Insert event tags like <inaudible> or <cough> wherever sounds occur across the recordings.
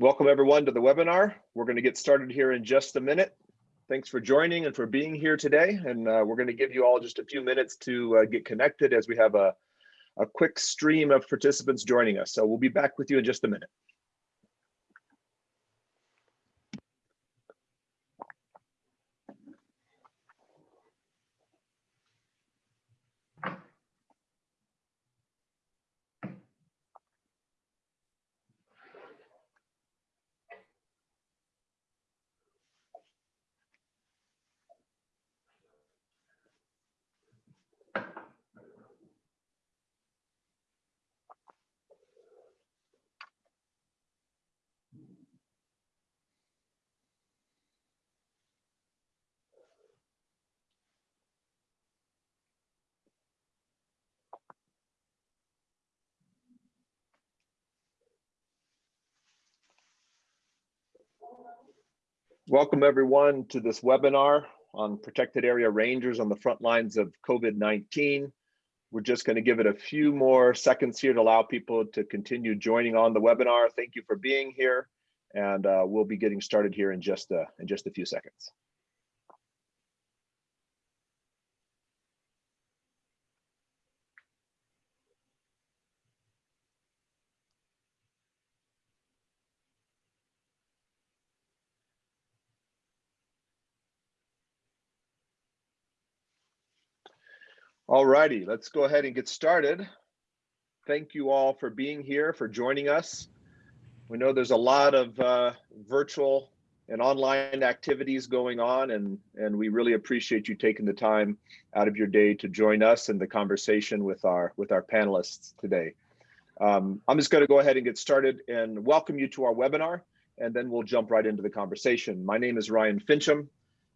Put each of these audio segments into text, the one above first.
Welcome everyone to the webinar. We're going to get started here in just a minute. Thanks for joining and for being here today. And uh, we're going to give you all just a few minutes to uh, get connected as we have a, a quick stream of participants joining us. So we'll be back with you in just a minute. Welcome everyone to this webinar on protected area rangers on the front lines of COVID-19. We're just going to give it a few more seconds here to allow people to continue joining on the webinar. Thank you for being here and uh, we'll be getting started here in just a, in just a few seconds. All righty, let's go ahead and get started. Thank you all for being here, for joining us. We know there's a lot of uh, virtual and online activities going on, and, and we really appreciate you taking the time out of your day to join us in the conversation with our, with our panelists today. Um, I'm just going to go ahead and get started and welcome you to our webinar, and then we'll jump right into the conversation. My name is Ryan Finchum.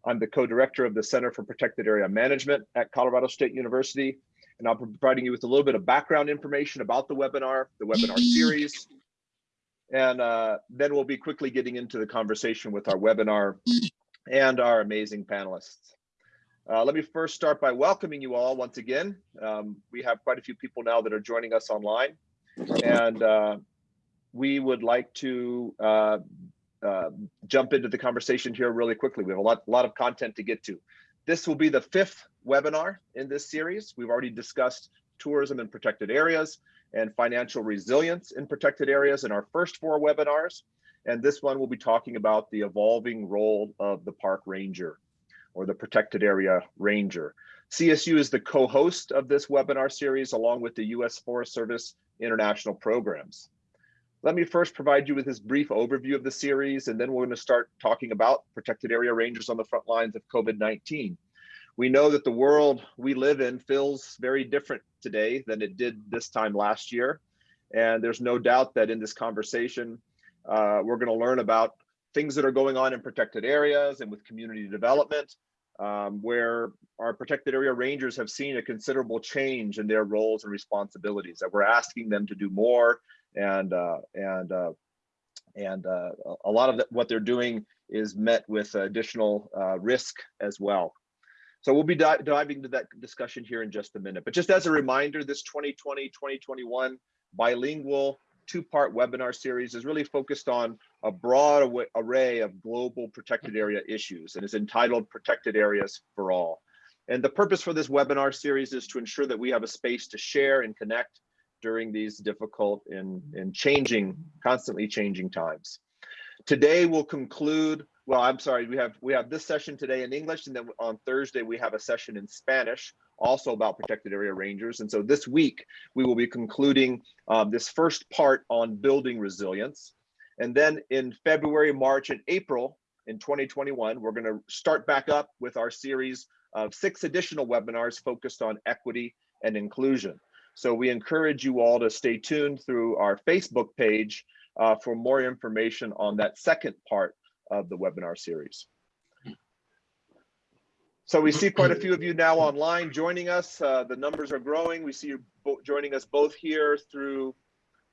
I'm the co-director of the Center for Protected Area Management at Colorado State University, and I'll be providing you with a little bit of background information about the webinar, the webinar series, and uh, then we'll be quickly getting into the conversation with our webinar and our amazing panelists. Uh, let me first start by welcoming you all once again. Um, we have quite a few people now that are joining us online, and uh, we would like to uh, jump into the conversation here really quickly. We have a lot, a lot of content to get to. This will be the fifth webinar in this series. We've already discussed tourism in protected areas and financial resilience in protected areas in our first four webinars. And this one will be talking about the evolving role of the park ranger or the protected area ranger. CSU is the co-host of this webinar series along with the U.S. Forest Service international programs. Let me first provide you with this brief overview of the series, and then we're going to start talking about protected area rangers on the front lines of COVID-19. We know that the world we live in feels very different today than it did this time last year. And there's no doubt that in this conversation, uh, we're going to learn about things that are going on in protected areas and with community development, um, where our protected area rangers have seen a considerable change in their roles and responsibilities, that we're asking them to do more and uh, and uh, and uh, a lot of what they're doing is met with additional uh, risk as well. So we'll be di diving into that discussion here in just a minute. But just as a reminder, this 2020-2021 bilingual two-part webinar series is really focused on a broad array of global protected area issues and is entitled Protected Areas for All. And the purpose for this webinar series is to ensure that we have a space to share and connect during these difficult and, and changing, constantly changing times. Today we'll conclude, well, I'm sorry, we have we have this session today in English, and then on Thursday we have a session in Spanish, also about protected area rangers. And so this week we will be concluding um, this first part on building resilience. And then in February, March, and April in 2021, we're going to start back up with our series of six additional webinars focused on equity and inclusion. So we encourage you all to stay tuned through our Facebook page uh, for more information on that second part of the webinar series. So we see quite a few of you now online joining us. Uh, the numbers are growing. We see you joining us both here through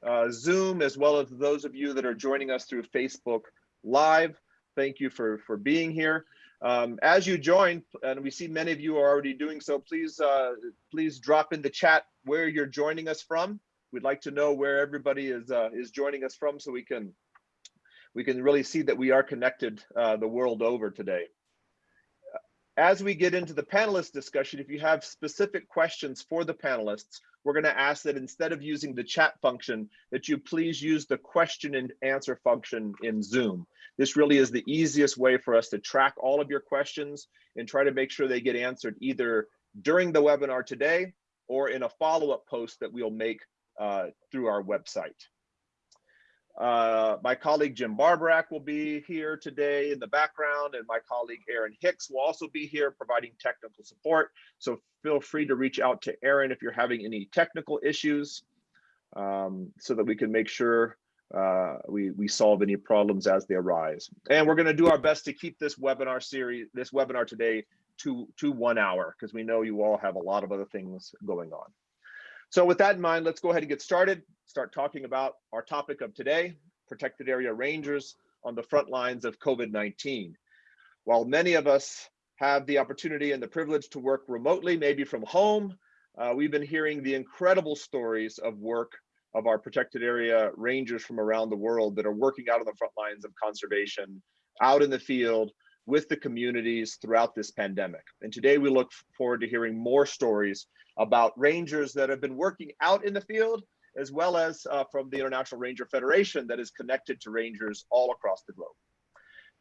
uh, Zoom, as well as those of you that are joining us through Facebook Live. Thank you for, for being here. Um, as you join, and we see many of you are already doing so, please uh, please drop in the chat where you're joining us from. We'd like to know where everybody is uh, is joining us from, so we can we can really see that we are connected uh, the world over today. As we get into the panelist discussion, if you have specific questions for the panelists, we're going to ask that instead of using the chat function, that you please use the question and answer function in Zoom. This really is the easiest way for us to track all of your questions and try to make sure they get answered either during the webinar today or in a follow-up post that we'll make uh, through our website. Uh, my colleague Jim Barborak will be here today in the background, and my colleague Aaron Hicks will also be here providing technical support. So feel free to reach out to Aaron if you're having any technical issues um, so that we can make sure uh, we, we solve any problems as they arise. And we're gonna do our best to keep this webinar series, this webinar today to, to one hour, because we know you all have a lot of other things going on. So with that in mind, let's go ahead and get started, start talking about our topic of today, protected area rangers on the front lines of COVID-19. While many of us have the opportunity and the privilege to work remotely, maybe from home, uh, we've been hearing the incredible stories of work of our protected area rangers from around the world that are working out on the front lines of conservation, out in the field, with the communities throughout this pandemic. And today we look forward to hearing more stories about rangers that have been working out in the field, as well as uh, from the International Ranger Federation that is connected to rangers all across the globe.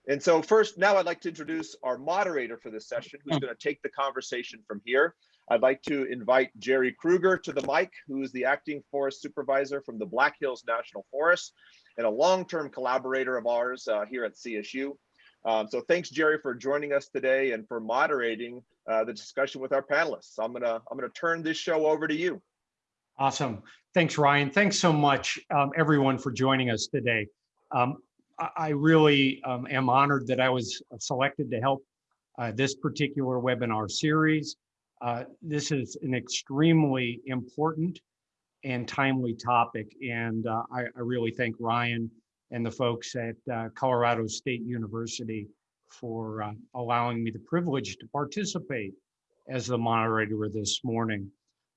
And so first, now I'd like to introduce our moderator for this session, who's going to take the conversation from here. I'd like to invite Jerry Krueger to the mic, who is the acting forest supervisor from the Black Hills National Forest and a long-term collaborator of ours uh, here at CSU. Um, so thanks, Jerry, for joining us today and for moderating uh, the discussion with our panelists. I'm gonna I'm gonna turn this show over to you. Awesome. Thanks, Ryan. Thanks so much, um, everyone, for joining us today. Um, I, really um, am honored that I was selected to help uh, this particular webinar series. Uh, this is an extremely important and timely topic, and uh, I, I really thank Ryan and the folks at uh, Colorado State University for uh, allowing me the privilege to participate as the moderator this morning.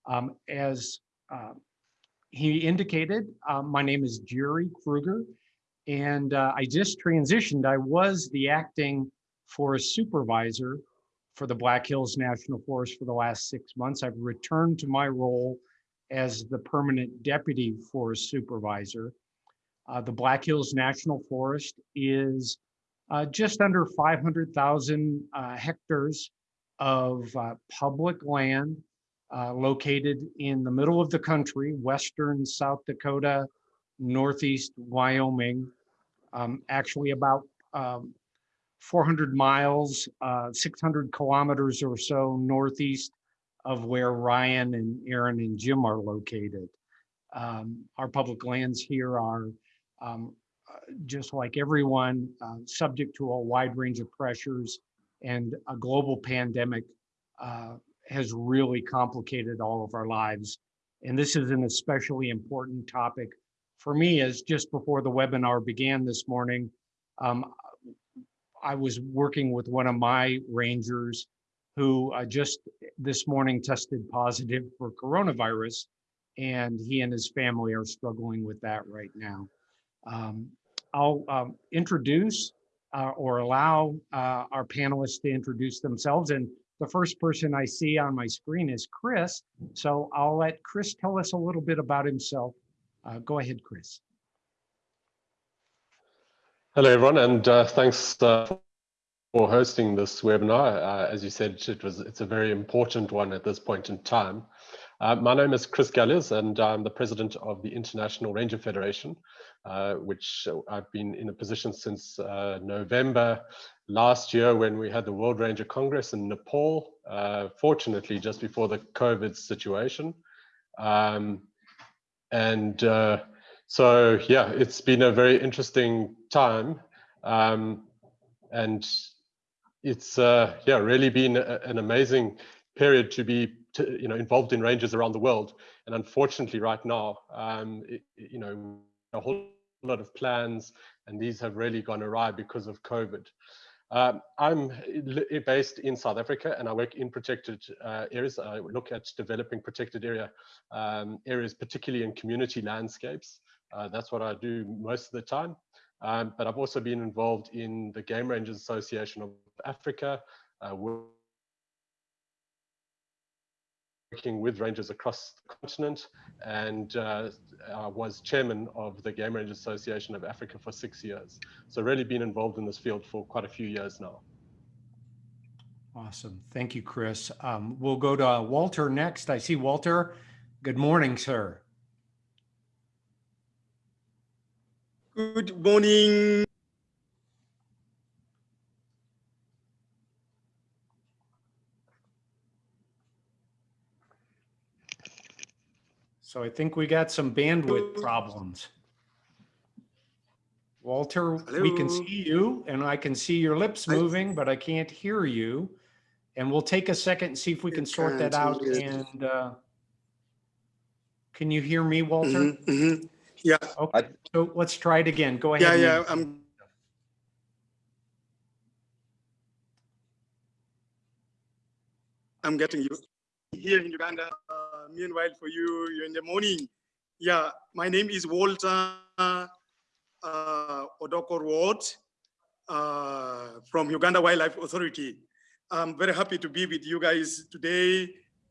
Um, as uh, he indicated, uh, my name is Jerry Krueger, and uh, I just transitioned. I was the acting forest supervisor for the Black Hills National Forest for the last six months. I've returned to my role as the permanent deputy forest supervisor. Uh, the Black Hills National Forest is uh, just under 500,000 uh, hectares of uh, public land uh, located in the middle of the country, western South Dakota, northeast Wyoming, um, actually about um, 400 miles, uh, 600 kilometers or so northeast of where Ryan and Aaron and Jim are located. Um, our public lands here are um, just like everyone, uh, subject to a wide range of pressures and a global pandemic uh, has really complicated all of our lives. And this is an especially important topic for me as just before the webinar began this morning, um, I was working with one of my rangers who uh, just this morning tested positive for coronavirus and he and his family are struggling with that right now. Um, I'll um, introduce uh, or allow uh, our panelists to introduce themselves. And the first person I see on my screen is Chris. So I'll let Chris tell us a little bit about himself. Uh, go ahead, Chris. Hello, everyone, and uh, thanks uh, for hosting this webinar. Uh, as you said, it was it's a very important one at this point in time. Uh, my name is Chris Galliers, and I'm the president of the International Ranger Federation, uh, which I've been in a position since uh, November last year when we had the World Ranger Congress in Nepal, uh, fortunately just before the COVID situation. Um, and uh, so, yeah, it's been a very interesting time. Um, and it's, uh, yeah, really been a, an amazing period to be to, you know, involved in rangers around the world. And unfortunately, right now, um, it, you know, a whole lot of plans, and these have really gone awry because of COVID. Um, I'm based in South Africa, and I work in protected uh, areas. I look at developing protected area um, areas, particularly in community landscapes. Uh, that's what I do most of the time. Um, but I've also been involved in the Game Rangers Association of Africa, uh, working with rangers across the continent and uh, uh, was chairman of the Game Rangers Association of Africa for six years. So really been involved in this field for quite a few years now. Awesome. Thank you, Chris. Um, we'll go to Walter next. I see Walter. Good morning, sir. Good morning. So I think we got some bandwidth problems. Walter, we can see you and I can see your lips moving, but I can't hear you. And we'll take a second and see if we can sort that out and, uh, can you hear me, Walter? Mhm, mhm. Yeah, Okay, so let's try it again. Go ahead. yeah, yeah. I'm. I'm getting you here in Uganda. Meanwhile, for you, you're in the morning. Yeah, my name is Walter uh, Ward uh, from Uganda Wildlife Authority. I'm very happy to be with you guys today.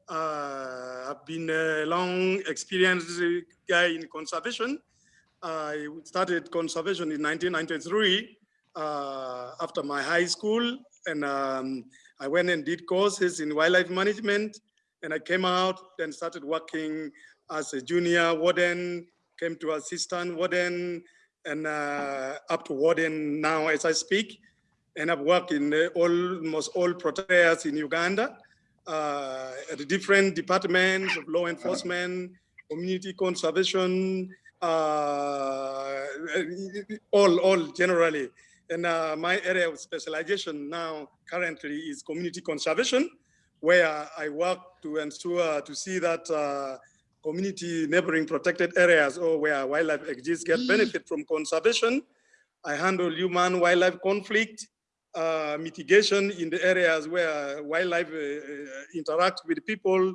Uh, I've been a long experienced guy in conservation. I started conservation in 1993 uh, after my high school, and um, I went and did courses in wildlife management. And I came out and started working as a junior warden, came to assistant warden, and uh, up to warden now as I speak. And I've worked in uh, almost all protectors in Uganda uh, at the different departments of law enforcement, community conservation, uh, all, all generally. And uh, my area of specialization now currently is community conservation, where I work to ensure to see that uh, community neighboring protected areas or where wildlife exists get benefit from conservation. I handle human wildlife conflict uh, mitigation in the areas where wildlife uh, uh, interact with people.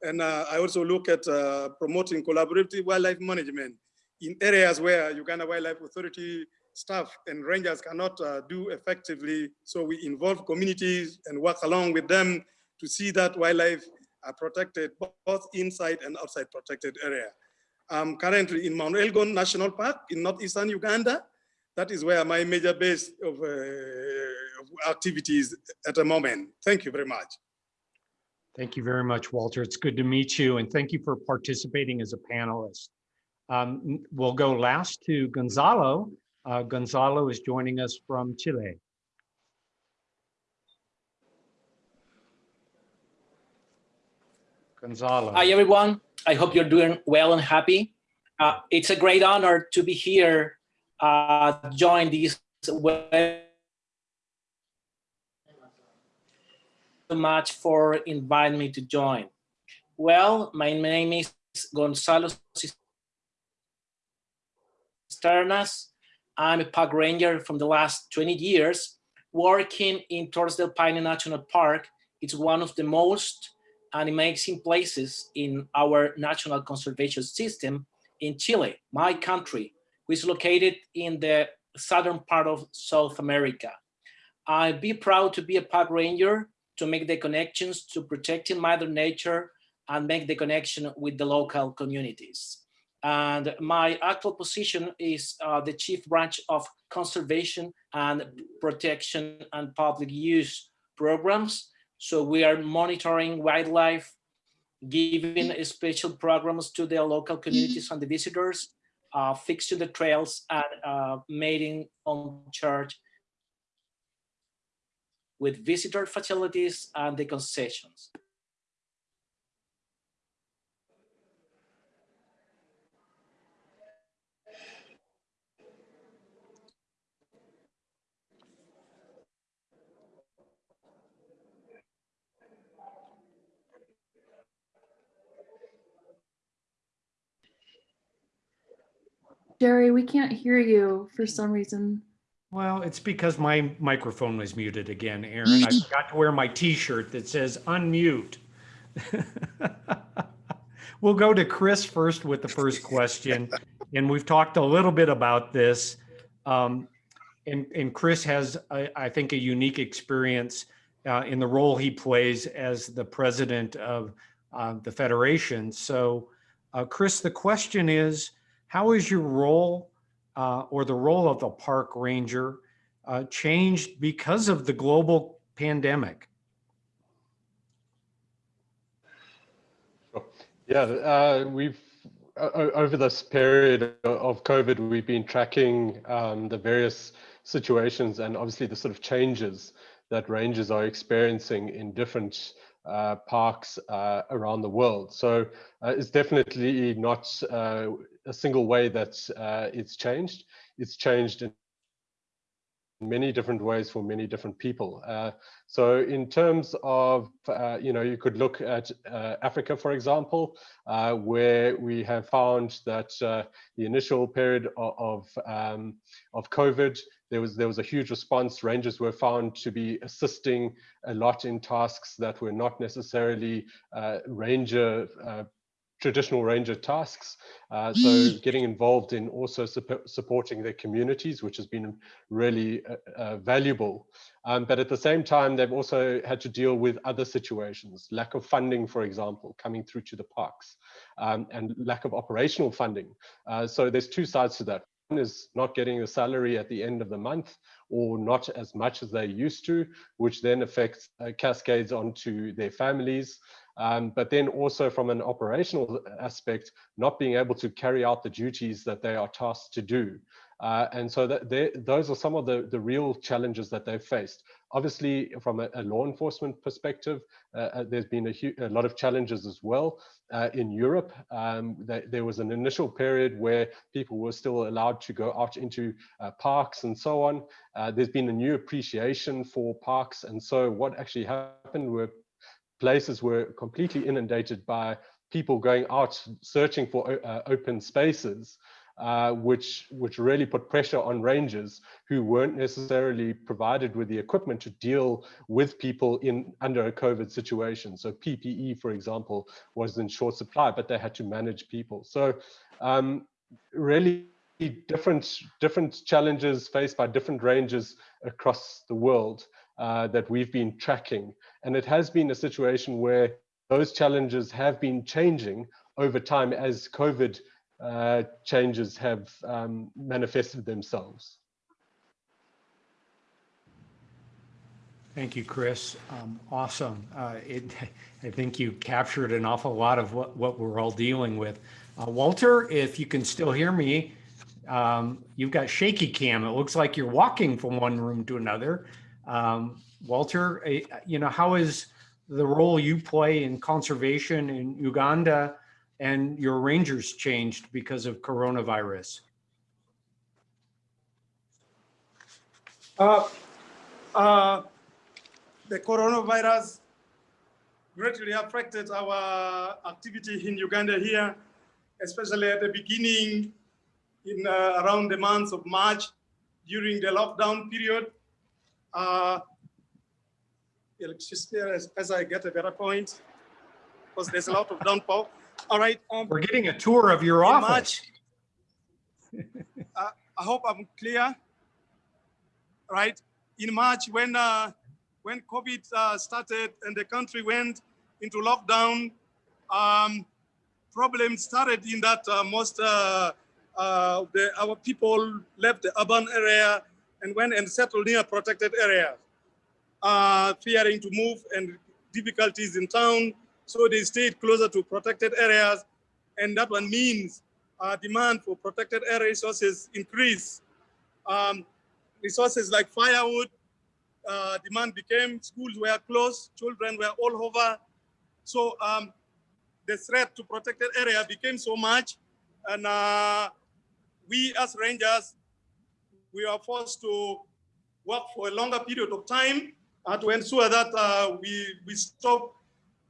And uh, I also look at uh, promoting collaborative wildlife management in areas where Uganda Wildlife Authority staff and rangers cannot uh, do effectively. So we involve communities and work along with them to see that wildlife are protected both inside and outside protected area. I'm currently in Mount Elgon National Park in northeastern Uganda. That is where my major base of, uh, of activities at the moment. Thank you very much. Thank you very much, Walter. It's good to meet you and thank you for participating as a panelist. Um, we'll go last to Gonzalo. Uh, Gonzalo is joining us from Chile. Gonzalo. Hi, everyone. I hope you're doing well and happy. Uh, it's a great honor to be here, uh, join this web. so much for inviting me to join. Well, my name is Gonzalo Cisternas. I'm a park ranger from the last 20 years, working in Torres del Paine National Park. It's one of the most amazing places in our national conservation system in Chile, my country, which is located in the southern part of South America. I'd be proud to be a park ranger to make the connections to protecting Mother Nature and make the connection with the local communities. And my actual position is uh, the Chief Branch of Conservation and Protection and Public Use Programs. So we are monitoring wildlife, giving special programs to the local communities and the visitors, uh, fixing the trails and uh, mating on charge with visitor facilities and the concessions. Jerry, we can't hear you for some reason. Well, it's because my microphone was muted again, Aaron. I <laughs> forgot to wear my t-shirt that says unmute. <laughs> We'll go to Chris first with the first question. And we've talked a little bit about this. Um, and, and Chris has, I, I think, a unique experience uh, in the role he plays as the president of uh, the Federation. So, uh, Chris, the question is, how is your role uh, or the role of the park ranger uh, changed because of the global pandemic? Yeah, uh, we've over this period of COVID, we've been tracking um, the various situations and obviously the sort of changes that rangers are experiencing in different uh, parks uh, around the world. So uh, it's definitely not uh, a single way that uh, it's changed. It's changed in many different ways for many different people. Uh, so in terms of, you know, you could look at Africa, for example, where we have found that the initial period of, of, um, of COVID, there was, there was a huge response. Rangers were found to be assisting a lot in tasks that were not necessarily uh, ranger traditional ranger tasks. Uh, so getting involved in also supporting their communities, which has been really uh, uh, valuable. Um, but at the same time, they've also had to deal with other situations, lack of funding, for example, coming through to the parks um, and lack of operational funding. Uh, so there's two sides to that. Is not getting a salary at the end of the month or not as much as they used to, which then affects uh, cascades onto their families. Um, but then also from an operational aspect, not being able to carry out the duties that they are tasked to do. Uh, and so those are some of the, the real challenges that they've faced. Obviously, from a, a law enforcement perspective, uh, uh there's been a, a, lot of challenges as well. Uh, in Europe, um, there was an initial period where people were still allowed to go out into uh, parks and so on. Uh, there's been a new appreciation for parks. And so what actually happened were places were completely inundated by people going out searching for uh, open spaces, uh, which which really put pressure on rangers who weren't necessarily provided with the equipment to deal with people in under a COVID situation. So PPE, for example, was in short supply, but they had to manage people. So um, really different different challenges faced by different rangers across the world uh, that we've been tracking. And it has been a situation where those challenges have been changing over time as COVID uh, changes have um, manifested themselves. Thank you, Chris. Um, awesome. Uh, it, I think you captured an awful lot of what, what we're all dealing with. Uh, Walter, if you can still hear me, um, you've got shaky cam. It looks like you're walking from one room to another. Um, Walter, eh, you know, how is the role you play in conservation in Uganda and your rangers changed because of coronavirus? Uh, uh, the coronavirus greatly affected our activity in Uganda here, especially at the beginning in uh, around the months of March during the lockdown period. Uh, as, as I get a better point, because there's a lot of downpour. All right. Um, We're getting a tour of your office. Uh, I hope I'm clear. Right. In March, when uh, when COVID uh, started and the country went into lockdown, um, problems started in that uh, most uh, uh, the, our people left the urban area and went and settled near protected areas, uh, fearing to move and difficulties in town. So they stayed closer to protected areas. And that one means uh, demand for protected area resources increase. Um, resources like firewood, uh, demand became, schools were closed, children were all over. So um, the threat to protected area became so much. And uh, we as rangers we are forced to work for a longer period of time uh, to ensure that uh, we, we stop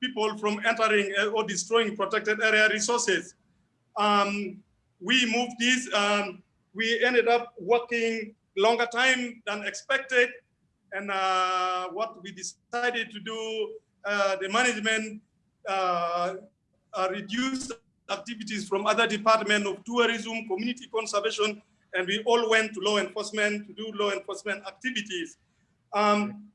people from entering uh, or destroying protected area resources. Um, we moved this, um, we ended up working longer time than expected. And uh, what we decided to do, uh, the management uh, reduced activities from other department of tourism, community conservation, and we all went to law enforcement to do law enforcement activities. Um,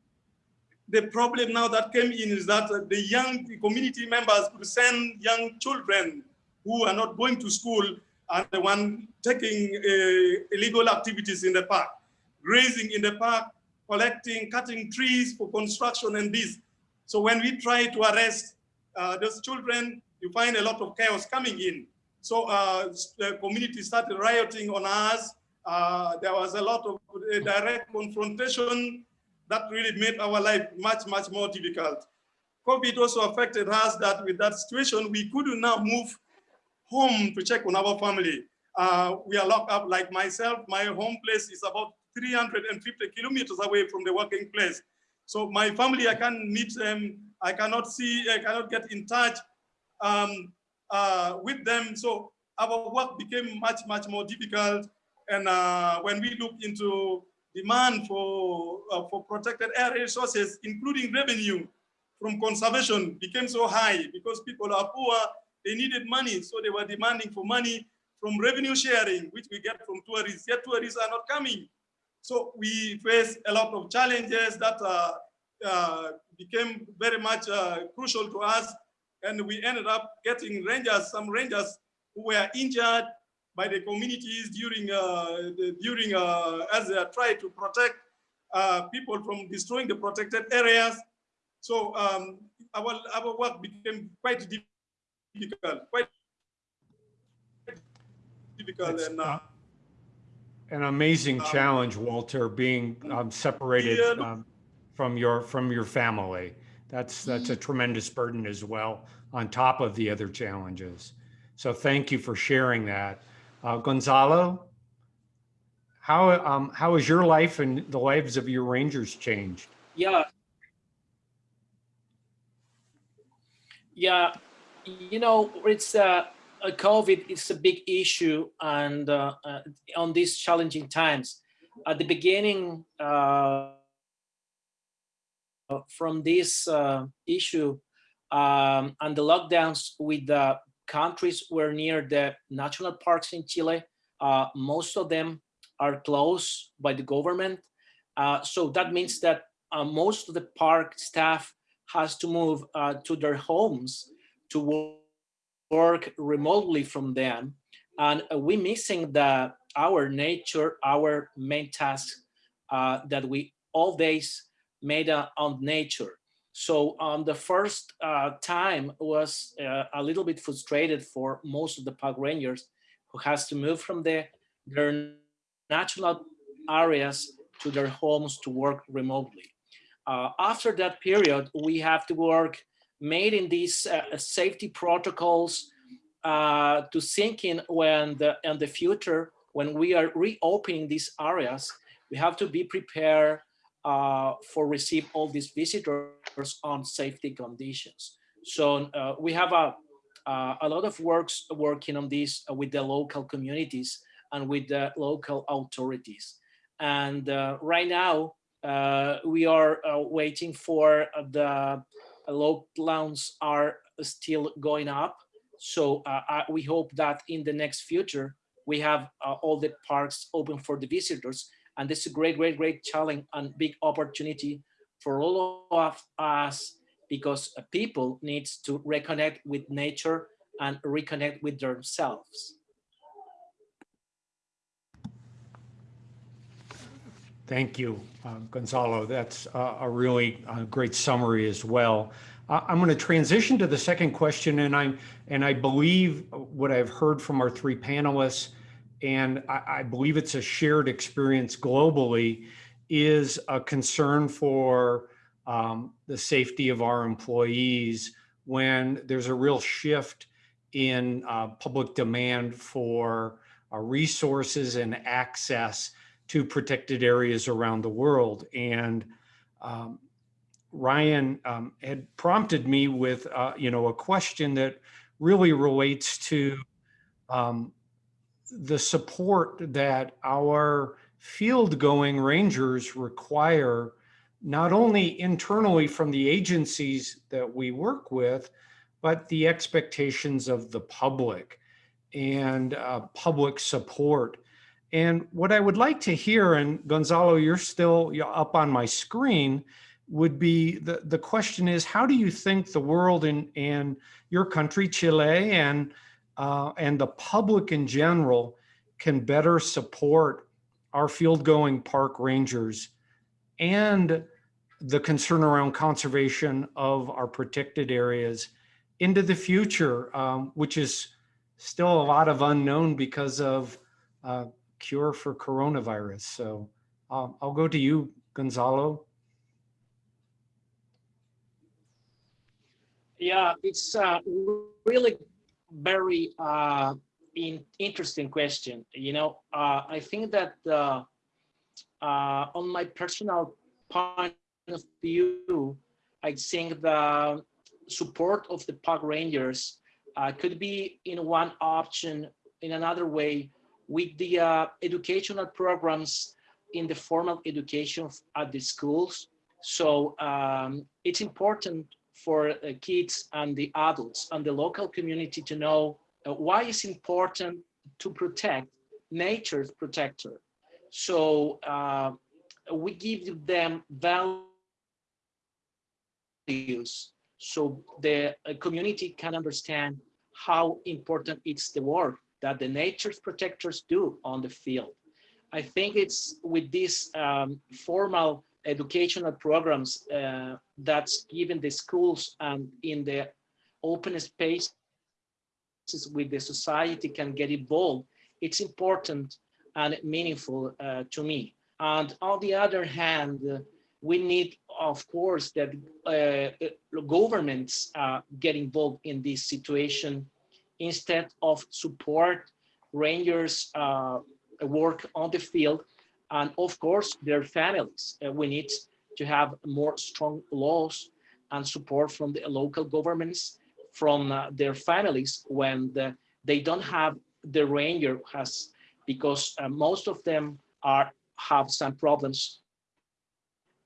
the problem now that came in is that uh, the young community members could send young children who are not going to school and the one taking uh, illegal activities in the park, grazing in the park, collecting, cutting trees for construction and this. So when we try to arrest uh, those children, you find a lot of chaos coming in. So uh, the community started rioting on us. Uh, there was a lot of uh, direct confrontation that really made our life much, much more difficult. COVID also affected us that with that situation, we couldn't now move home to check on our family. Uh, we are locked up like myself. My home place is about 350 kilometers away from the working place. So my family, I can't meet them. I cannot see, I cannot get in touch um, uh, with them. So our work became much, much more difficult. And uh, when we look into demand for, uh, for protected area resources, including revenue from conservation became so high because people are poor, they needed money. So they were demanding for money from revenue sharing, which we get from tourists, yet tourists are not coming. So we face a lot of challenges that uh, uh, became very much uh, crucial to us. And we ended up getting rangers, some rangers who were injured by the communities during, uh, the, during uh, as they tried to protect uh, people from destroying the protected areas. So um, our, our work became quite difficult, quite difficult. And, uh, An amazing um, challenge, Walter, being um, separated um, from your, from your family. That's, that's a tremendous burden as well, on top of the other challenges. So thank you for sharing that. Uh, Gonzalo, how, um, how has your life and the lives of your rangers changed? Yeah. Yeah, you know, it's uh, uh, COVID is a big issue and uh, uh, on these challenging times. At the beginning, uh, from this uh, issue um, and the lockdowns with the countries were near the national parks in Chile, uh, most of them are closed by the government. Uh, so that means that uh, most of the park staff has to move uh, to their homes to wo- work remotely from them. And we missing the our nature, our main task uh, that we always made uh, on nature. So um, the first uh, time was uh, a little bit frustrated for most of the park rangers who has to move from the, their natural areas to their homes to work remotely. Uh, after that period, we have to work made in these uh, safety protocols uh, to sink in when the in the future when we are reopening these areas, we have to be prepared uh, for receive all these visitors on safety conditions. So uh, we have a uh, a lot of works working on this with the local communities and with the local authorities. And uh, right now, uh, we are uh, waiting for the lockdowns are still going up. So I, we hope that in the next future, we have all the parks open for the visitors. And this is a great, great, great challenge and big opportunity for all of us because people needs to reconnect with nature and reconnect with themselves. Thank you, uh, Gonzalo. That's uh, a really uh, great summary as well. I'm going to transition to the second question, and I and I believe what I've heard from our three panelists, and I, I believe it's a shared experience globally, is a concern for um, the safety of our employees when there's a real shift in uh, public demand for uh, resources and access to protected areas around the world. And um, Ryan um, had prompted me with, uh, you know, a question that really relates to um, the support that our field going rangers require, not only internally from the agencies that we work with, but the expectations of the public and uh, public support. And what I would like to hear, and Gonzalo, you're still up on my screen, would be the, the question is, how do you think the world and, and your country, Chile, and, uh, and the public in general can better support our field going park rangers and the concern around conservation of our protected areas into the future, um, which is still a lot of unknown because of uh, cure for coronavirus. So um, I'll go to you, Gonzalo. Yeah, it's a really very uh, in, interesting question. You know, uh, I think that uh, uh, on my personal point of view, I think the support of the park rangers uh, could be in one option, in another way, with the uh, educational programs in the formal education at the schools. So um, it's important for uh, kids and the adults and the local community to know uh, why it's important to protect nature's protector. So uh, we give them values so the uh, community can understand how important it's the work that the nature's protectors do on the field. I think it's with this um, formal educational programs uh, that's given the schools and in the open spaces with the society can get involved, it's important and meaningful uh, to me. And on the other hand, uh, we need, of course, that uh, uh, governments uh, get involved in this situation instead of support rangers work on the field and of course their families. we need to have more strong laws and support from the local governments, from uh, their families when the, they don't have the ranger has, because uh, most of them are have some problems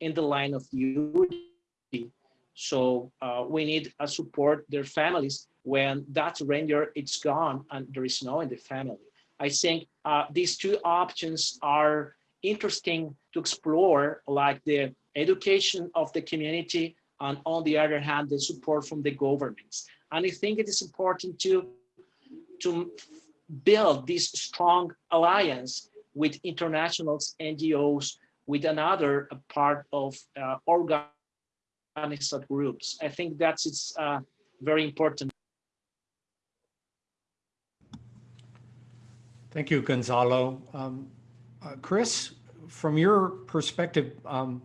in the line of duty. So uh, we need to support their families when that ranger it's gone and there is no in the family. I think uh, these two options are interesting to explore, like the education of the community and on the other hand, the support from the governments. And I think it is important to, to build this strong alliance with international NGOs, with another part of uh, groups. I think that's it's uh, very important. Thank you, Gonzalo. Um, uh, Chris, from your perspective, um,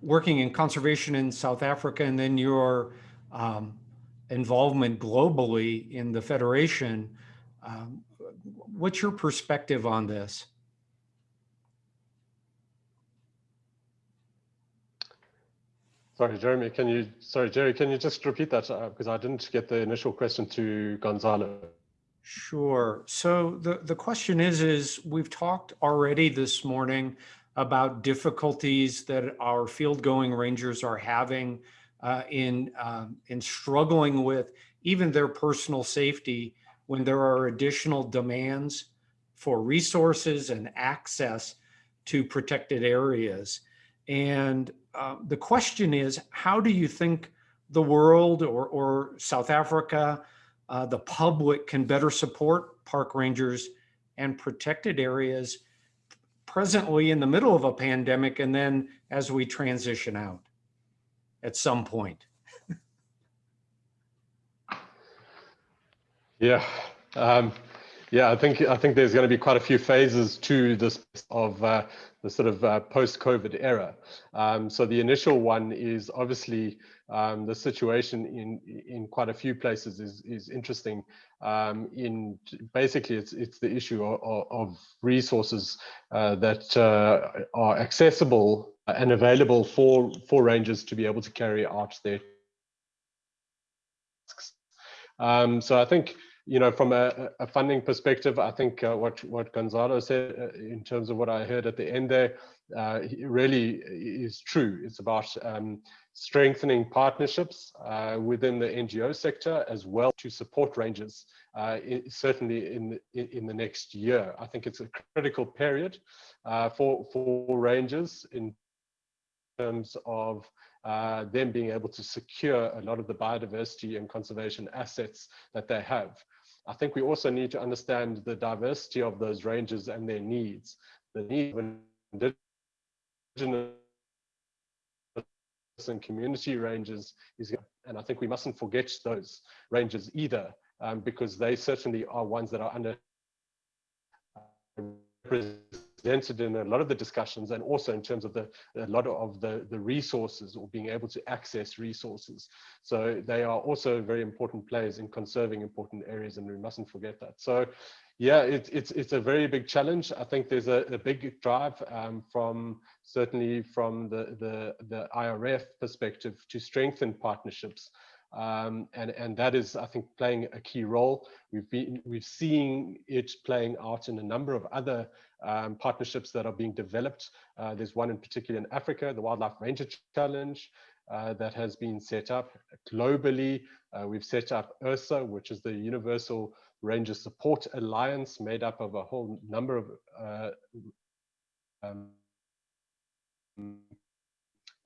working in conservation in South Africa and then your um, involvement globally in the Federation, um, what's your perspective on this? Sorry, Jeremy, can you, sorry, Jerry, can you just repeat that? Uh, because I didn't get the initial question to Gonzalo. Sure. So the, the question is, is we've talked already this morning about difficulties that our field going rangers are having uh, in, um, in struggling with even their personal safety when there are additional demands for resources and access to protected areas. And uh, the question is, how do you think the world or, or South Africa, uh, the public can better support park rangers and protected areas presently in the middle of a pandemic and then as we transition out at some point? <laughs> yeah. Um, yeah, I think I think there's going to be quite a few phases to this of uh, the sort of uh, post-COVID era. Um, so the initial one is obviously um, the situation in in quite a few places is is interesting. Um, in basically, it's it's the issue of, of resources uh, that uh, are accessible and available for for rangers to be able to carry out their tasks. Um, so I think you know, from a, a funding perspective, I think uh, what what Gonzalo said uh, in terms of what I heard at the end there uh, really is true. It's about um, strengthening partnerships uh, within the NGO sector as well to support rangers, uh, in, certainly in the, in the next year. I think it's a critical period uh, for, for rangers in terms of uh, them being able to secure a lot of the biodiversity and conservation assets that they have. I think we also need to understand the diversity of those ranges and their needs. The need of indigenous and community ranges is, and I think we mustn't forget those ranges either, um, because they certainly are ones that are under represented in a lot of the discussions and also in terms of the a lot of the the resources or being able to access resources so they are also very important players in conserving important areas and we mustn't forget that so yeah, it's it's it's a very big challenge. I think there's a, a big drive um, from certainly from the the the IRF perspective to strengthen partnerships, um, and and that is I think playing a key role. We've been we've seen it playing out in a number of other um, partnerships that are being developed. Uh, there's one in particular in Africa, the Wildlife Ranger Challenge. Uh, that has been set up globally. Uh, we've set up URSA, which is the Universal Ranger Support Alliance made up of a whole number of uh, um,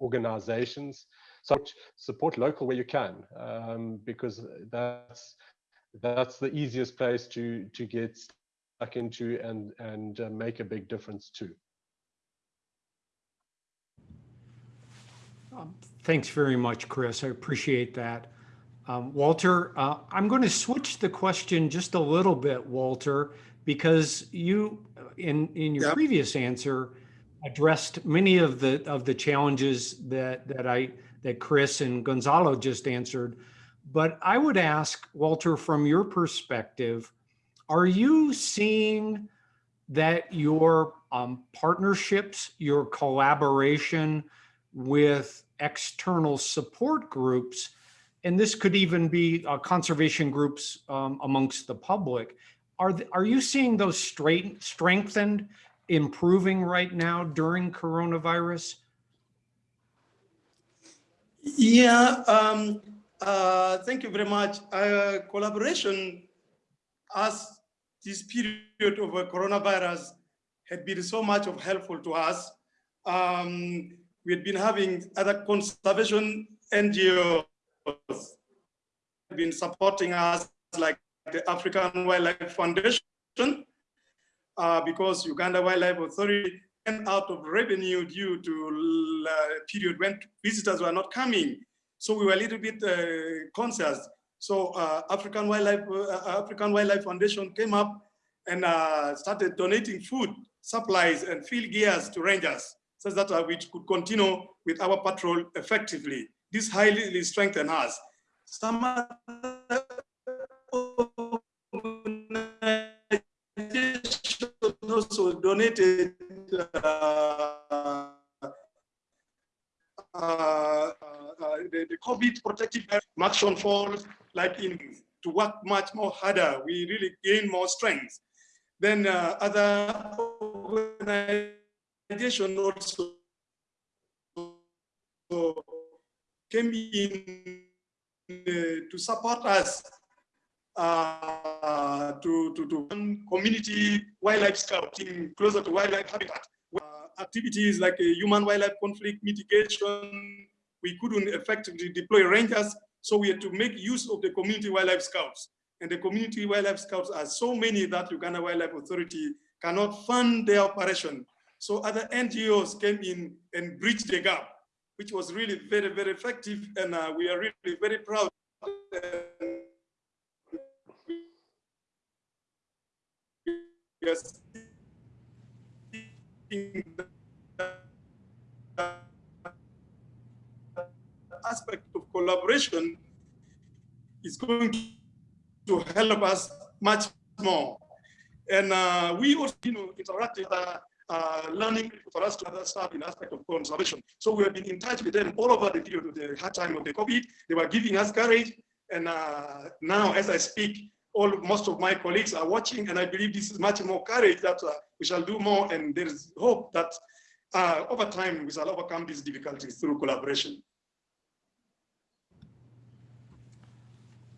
organizations. So support local where you can, um, because that's that's the easiest place to to get stuck into and and uh, make a big difference too. Um, thanks very much, Chris. I appreciate that. Um, Walter, uh, I'm going to switch the question just a little bit, Walter, because you, in in your previous answer, addressed many of the of the challenges that that I that Chris and Gonzalo just answered. But I would ask Walter, from your perspective, are you seeing that your um, partnerships, your collaboration with external support groups and this could even be uh, conservation groups um, amongst the public. Are, are you seeing those straight, strengthened, improving right now during coronavirus? Yeah, um, uh, thank you very much. Uh, collaboration as this period of coronavirus had been so much of helpful to us. Um, we had been having other conservation NGOs been supporting us like the African Wildlife Foundation uh, because Uganda Wildlife Authority went out of revenue due to a uh, period when visitors were not coming. So we were a little bit uh, conscious. So uh, African Wildlife uh, African Wildlife Foundation came up and uh, started donating food, supplies, and field gears to rangers, so that we could continue with our patrol effectively. This highly strengthened us. Some also donated uh, uh, uh, the, the, COVID protective action falls like in to work much more harder. We really gain more strength. Then uh, other organizations also came in uh, to support us uh, to, to, to community wildlife scouting closer to wildlife habitat. Activities like human wildlife conflict mitigation, we couldn't effectively deploy rangers, so we had to make use of the community wildlife scouts. And the community wildlife scouts are so many that Uganda Wildlife Authority cannot fund their operation. So other NGOs came in and bridged the gap which was really very, very effective. And uh, we are really very proud. Yes. aspect collaboration is going to help us much more. And uh, we also, you know, interacted uh, uh, learning for us to understand in aspect of conservation. So we have been in touch with them all over the period of the hard time of the COVID. They were giving us courage. And uh, now, as I speak, all most of my colleagues are watching, and I believe this is much more courage that uh, we shall do more. And there is hope that uh, over time we shall overcome these difficulties through collaboration.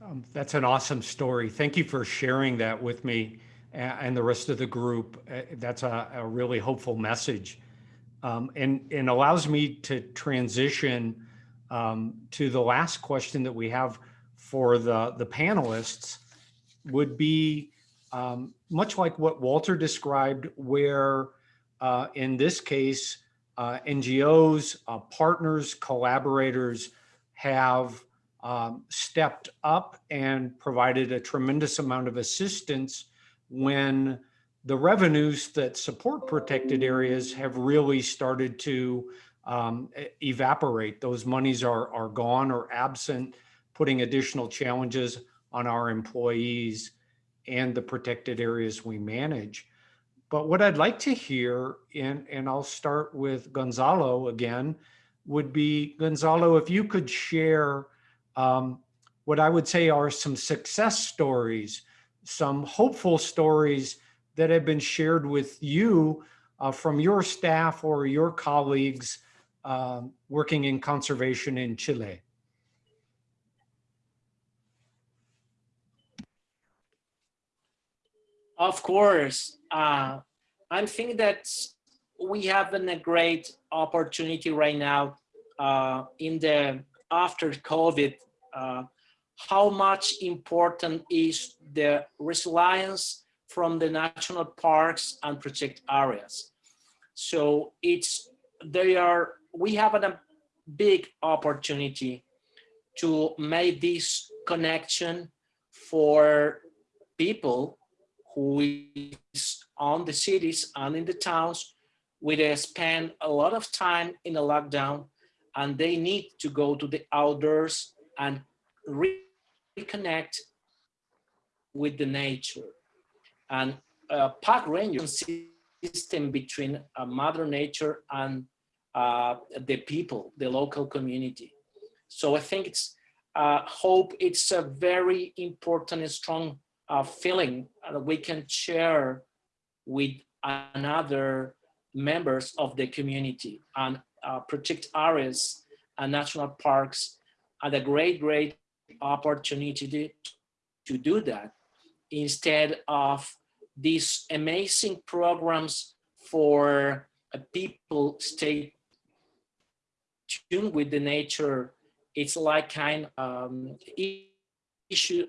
Um, That's an awesome story. Thank you for sharing that with me and the rest of the group. Uh, That's a, a really hopeful message. Um, and, and allows me to transition um, to the last question that we have for the, the panelists would be um, much like what Walter described, where uh, in this case, uh, NGOs, uh, partners, collaborators have um, stepped up and provided a tremendous amount of assistance when the revenues that support protected areas have really started to um, evaporate. Those monies are, are gone or absent, putting additional challenges on our employees and the protected areas we manage. But what I'd like to hear, and, and I'll start with Gonzalo again, would be Gonzalo, if you could share um, what I would say are some success stories, some hopeful stories that have been shared with you uh, from your staff or your colleagues um, working in conservation in Chile. Of course, uh, I think that we have a great opportunity right now uh, in the after COVID. Uh, how much important is the resilience from the national parks and protected areas? So it's they are we have a big opportunity to make this connection for people who is on the cities and in the towns they spend a lot of time in a lockdown and they need to go to the outdoors and re- reconnect with the nature. And a park ranger system between uh, mother nature and uh, the people, the local community. So I think it's uh, hope it's a very important and strong uh, feeling that we can share with another members of the community and uh, protect areas and national parks are a great, great opportunity to, to do that instead of these amazing programs for uh, people stay tuned with the nature. It's like kind um, issue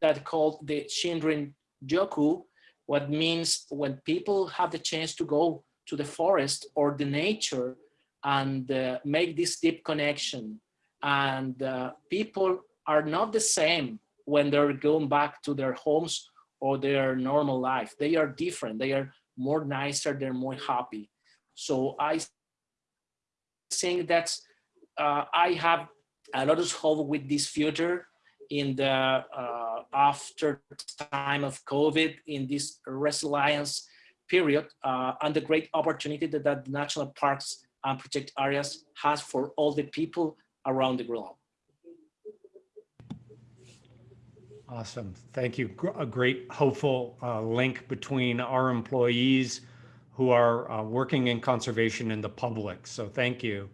that called the Shinrin Yoku, what means when people have the chance to go to the forest or the nature and uh, make this deep connection. And uh, people are not the same when they're going back to their homes or their normal life. They are different. They are more nicer. They're more happy. So I think that uh, I have a lot of hope with this future in the uh, after time of COVID in this resilience period uh, and the great opportunity that, that national parks and protected areas has for all the people around the globe. Awesome. Thank you. A great hopeful uh, link between our employees who are uh, working in conservation and the public. So thank you.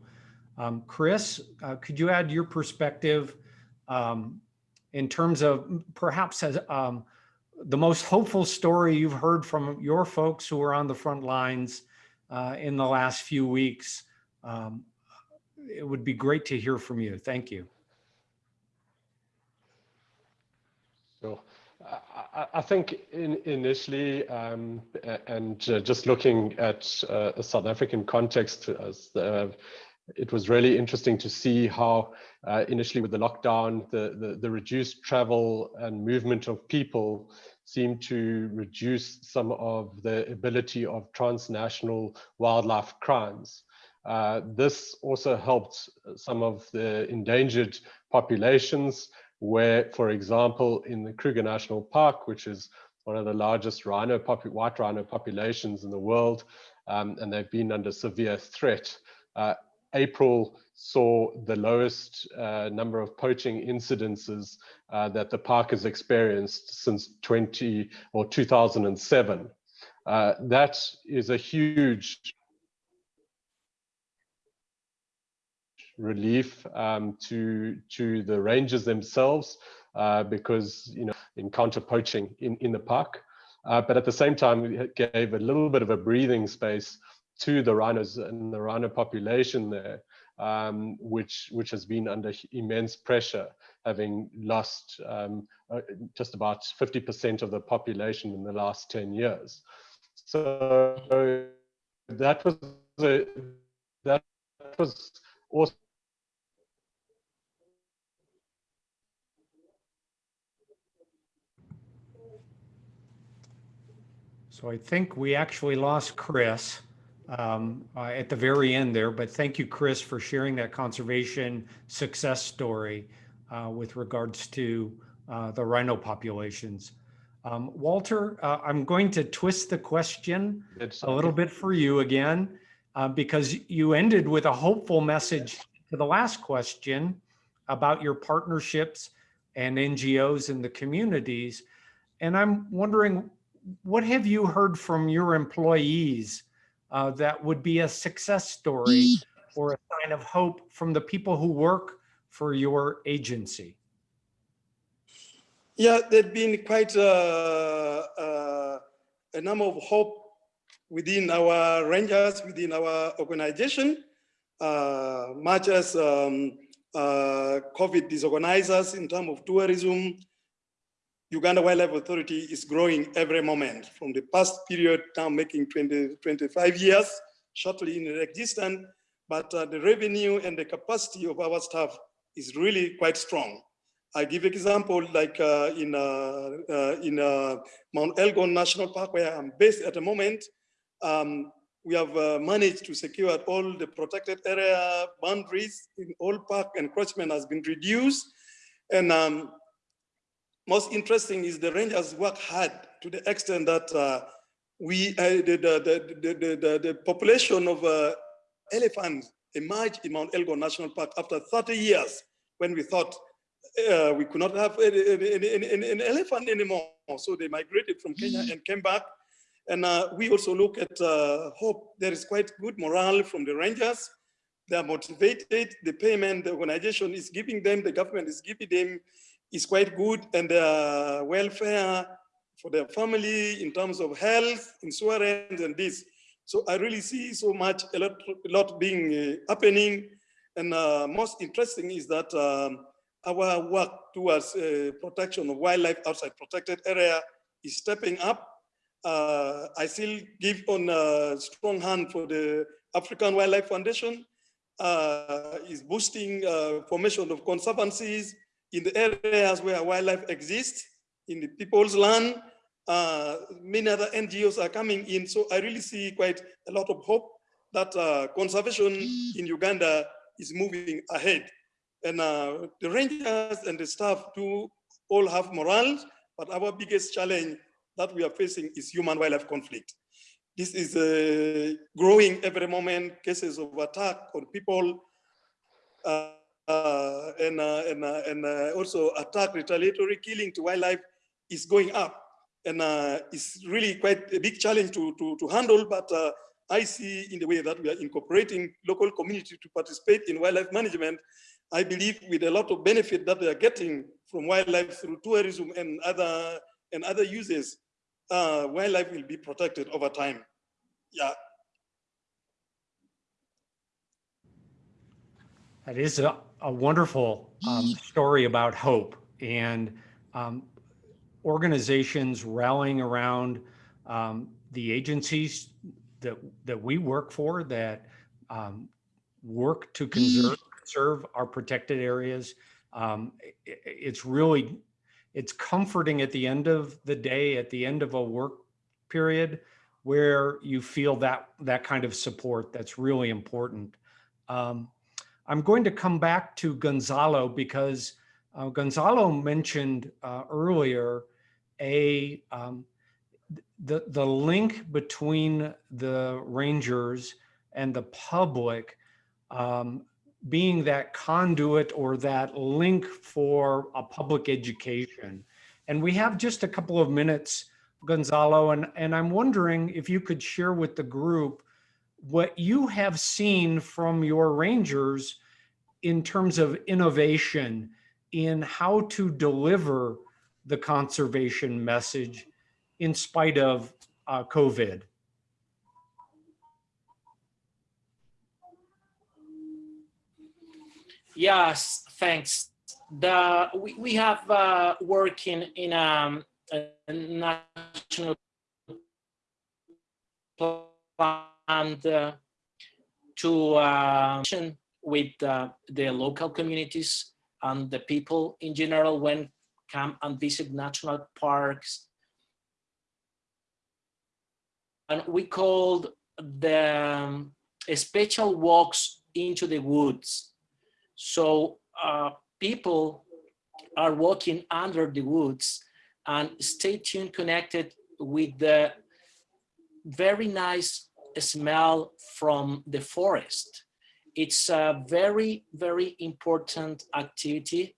Um, Chris, uh, could you add your perspective um, in terms of perhaps as um, the most hopeful story you've heard from your folks who are on the front lines uh, in the last few weeks? Um, it would be great to hear from you. Thank you. So I- I, think in, initially, um, and uh, just looking at uh, a South African context, as the, it was really interesting to see how uh, initially with the lockdown, the, the, the reduced travel and movement of people seemed to reduce some of the ability of transnational wildlife crimes. Uh, this also helped some of the endangered populations where, for example, in the Kruger National Park, which is one of the largest rhino white rhino populations in the world, um, and they've been under severe threat. Uh, April saw the lowest uh, number of poaching incidences uh, that the park has experienced since 20 or 2007. Uh, that is a huge relief um, to to the rangers themselves uh, because you know encounter poaching in in the park, uh, but at the same time it gave a little bit of a breathing space to the rhinos and the rhino population there, um, which which has been under immense pressure, having lost um, uh, just about 50% of the population in the last 10 years. So that was a, that was also So I think we actually lost Chris um, uh, at the very end there, but thank you, Chris, for sharing that conservation success story uh, with regards to uh, the rhino populations. Um, Walter, uh, I'm going to twist the question it's a little bit for you again, uh, because you ended with a hopeful message to the last question about your partnerships and NGOs in the communities. And I'm wondering, what have you heard from your employees uh, that would be a success story or a sign of hope from the people who work for your agency? Yeah, there'd been quite uh, uh, a number of hope within our rangers, within our organization, uh, much as um, uh, COVID disorganizes us in terms of tourism. Uganda Wildlife Authority is growing every moment from the past period now making 20, 25 years, shortly in existence, but uh, the revenue and the capacity of our staff is really quite strong. I give example like uh, in uh, uh, in uh, Mount Elgon National Park where I'm based at the moment. Um, we have uh, managed to secure all the protected area boundaries in all park encroachment has been reduced. And um, most interesting is the rangers work hard to the extent that uh, we the, the, the, the, the, population of elephants emerged in Mount Elgon National Park after 30 years when we thought uh, we could not have an elephant anymore. So they migrated from Kenya and came back. And uh, we also look at uh, hope. There is quite good morale from the rangers. They are motivated. The payment the organization is giving them, the government is giving them, is quite good. And their welfare for their family in terms of health, insurance, and this. So I really see so much, a lot, a lot being uh, happening. And uh, most interesting is that um, our work towards uh, protection of wildlife outside protected area is stepping up. Uh, I still give on a strong hand for the African Wildlife Foundation, uh, is boosting uh, formation of conservancies in the areas where wildlife exists, in the people's land. Uh, many other NGOs are coming in, so I really see quite a lot of hope that uh, conservation in Uganda is moving ahead. And uh, the rangers and the staff do all have morale, but our biggest challenge that we are facing is human wildlife conflict. This is uh, growing every moment, cases of attack on people, uh, and, uh, and, uh, and uh, also attack, retaliatory killing to wildlife is going up. And it's really quite a big challenge to, to, to handle, but I see in the way that we are incorporating local community to participate in wildlife management, I believe with a lot of benefit that they are getting from wildlife through tourism and other and other uses, uh, wildlife will be protected over time. Yeah. That is a, wonderful um, story about hope and um, organizations rallying around um, the agencies that that we work for that um, work to conserve serve our protected areas. Um, it, it's really, it's comforting at the end of the day, at the end of a work period, where you feel that that kind of support that's really important. Um, I'm going to come back to Gonzalo because uh, Gonzalo mentioned uh, earlier a um, the the link between the rangers and the public um, being that conduit or that link for a public education. And we have just a couple of minutes, Gonzalo, and, and I'm wondering if you could share with the group what you have seen from your rangers in terms of innovation in how to deliver the conservation message in spite of uh, COVID? Yes, thanks. The we, we have uh, working in um, a national plan uh, to uh, with uh, the local communities and the people in general when come and visit national parks. And we called the um, special walks into the woods. So uh, people are walking under the woods and stay tuned connected with the very nice smell from the forest. It's a very, very important activity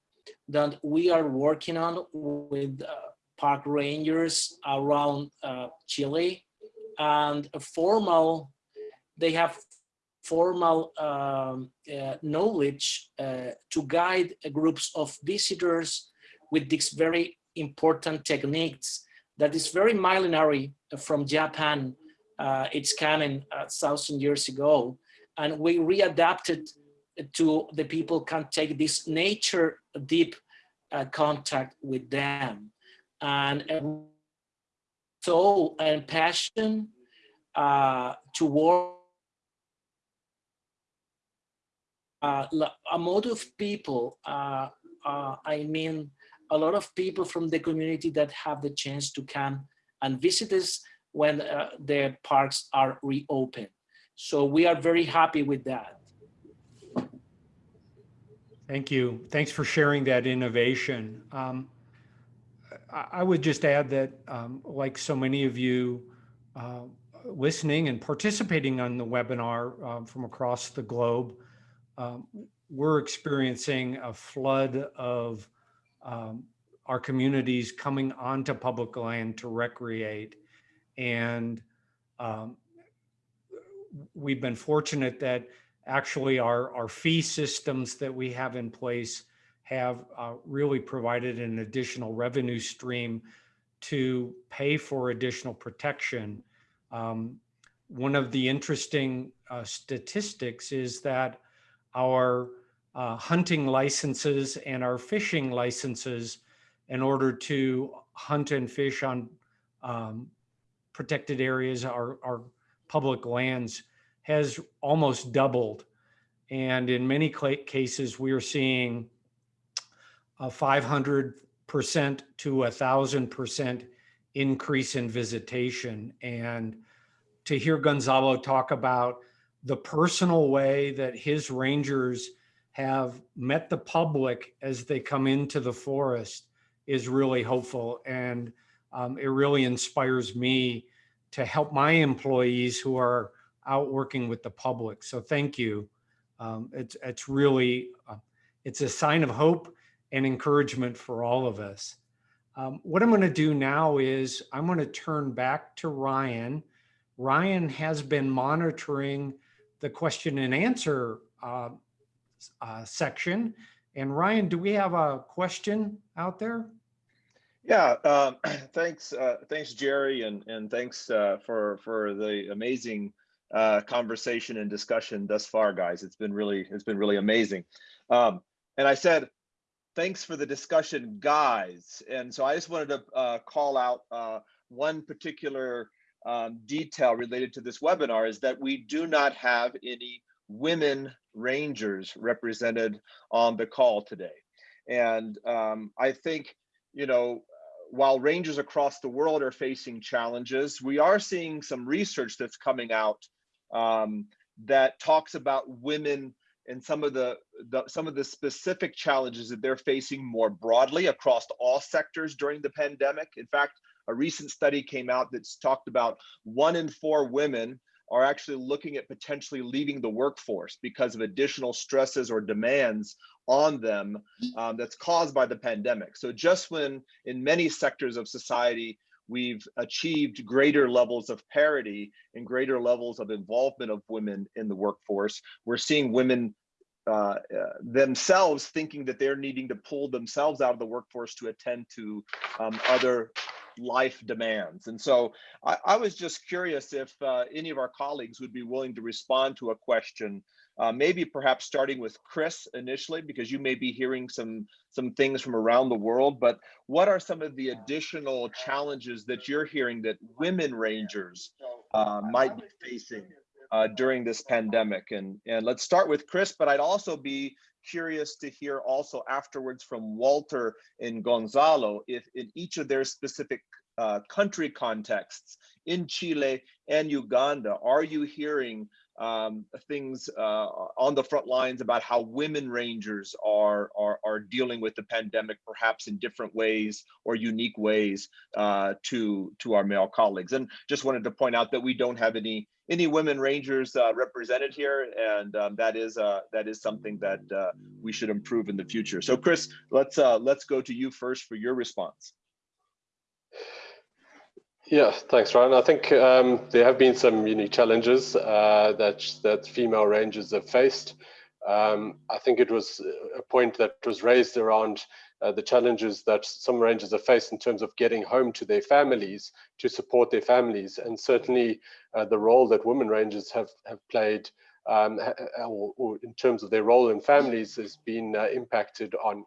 that we are working on with uh, park rangers around uh, Chile and formal, they have formal um, uh, knowledge uh, to guide groups of visitors with these very important techniques that is very millenary from Japan. Uh, it's coming a thousand years ago. And we readapted to the people can take this nature deep uh, contact with them. And soul and passion uh, work uh, a lot of people, uh, uh, I mean, a lot of people from the community that have the chance to come and visit us when uh, the parks are reopened. So we are very happy with that. Thank you. Thanks for sharing that innovation. Um, I, would just add that, um, like so many of you uh, listening and participating on the webinar um, from across the globe, um, we're experiencing a flood of um, our communities coming onto public land to recreate. And um, we've been fortunate that actually our, our fee systems that we have in place have uh, really provided an additional revenue stream to pay for additional protection. Um, one of the interesting uh, statistics is that our uh, hunting licenses and our fishing licenses in order to hunt and fish on um, protected areas, our, our public lands has almost doubled. And in many cases, we are seeing a 500% to a thousand percent increase in visitation. And to hear Gonzalo talk about the personal way that his rangers have met the public as they come into the forest is really hopeful. And um, it really inspires me to help my employees who are out working with the public. So thank you. Um, it's, it's really, uh, it's a sign of hope and encouragement for all of us. Um, what I'm going to do now is I'm going to turn back to Ryan. Ryan has been monitoring the question and answer uh, uh, section. And Ryan, do we have a question out there? Yeah, um, <clears throat> thanks, uh, thanks, Jerry, and and thanks uh, for for the amazing uh, conversation and discussion thus far, guys. It's been really it's been really amazing. Um, and I said, thanks for the discussion, guys. And so I just wanted to uh, call out uh, one particular um, detail related to this webinar is that we do not have any women rangers represented on the call today. And um, I think, you know, while rangers across the world are facing challenges, we are seeing some research that's coming out um, that talks about women and some of the, the, some of the specific challenges that they're facing more broadly across all sectors during the pandemic. In fact, a recent study came out that's talked about one in four women are actually looking at potentially leaving the workforce because of additional stresses or demands on them um, that's caused by the pandemic. So just when in many sectors of society, we've achieved greater levels of parity and greater levels of involvement of women in the workforce, we're seeing women uh, uh, themselves thinking that they're needing to pull themselves out of the workforce to attend to um, other life demands. And so I, I was just curious if uh, any of our colleagues would be willing to respond to a question, uh, maybe perhaps starting with Chris initially, because you may be hearing some, some things from around the world, but what are some of the additional challenges that you're hearing that women rangers uh, might be facing uh, during this pandemic? And, and let's start with Chris, but I'd also be curious to hear also afterwards from Walter and Gonzalo if in each of their specific uh, country contexts in Chile and Uganda, are you hearing um, things uh, on the front lines about how women rangers are, are, are dealing with the pandemic, perhaps in different ways or unique ways uh, to, to our male colleagues. And just wanted to point out that we don't have any any women rangers uh, represented here, and um, that is uh, that is something that uh, we should improve in the future. So, Chris, let's uh, let's go to you first for your response. Yeah, thanks, Ryan. I think um, there have been some unique challenges uh, that that female rangers have faced. Um, I think it was a point that was raised around uh, the challenges that some rangers have faced in terms of getting home to their families to support their families, and certainly uh, the role that women rangers have have played, um, or, or, in terms of their role in families, has been uh, impacted on.